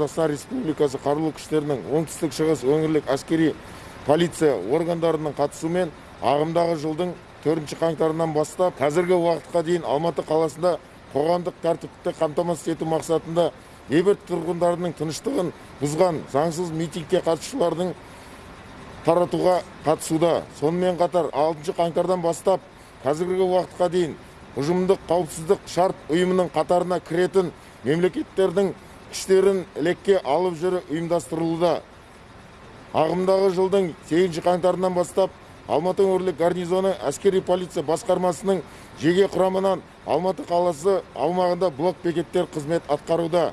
қазақстан республикасы қарулы күштерінің оңтүстік шығыс өңірлік әскери полиция органдарының қатысуымен ағымдағы жылдың төртінші қаңтарынан бастап қазіргі уақытқа дейін алматы қаласында қоғамдық тәртіпті қамтамасыз ету мақсатында бейбіт тұрғындарының тыныштығын бұзған заңсыз митингке қатысушылардың таратуға қатысуда. Сонымен қатар алтыншы қаңтардан бастап қазіргі уақытқа дейін ұжымдық қауіпсіздік шарт ұйымының қатарына кіретін мемлекеттердің күштерін лекке алып жүру ұйымдастырылуда. Ағымдағы жылдың сегізінші қаңтарынан бастап алматы өңірлік гарнизоны әскери полиция басқармасының жеке құрамынан алматы қаласы аумағында блок бекеттер қызмет атқаруда.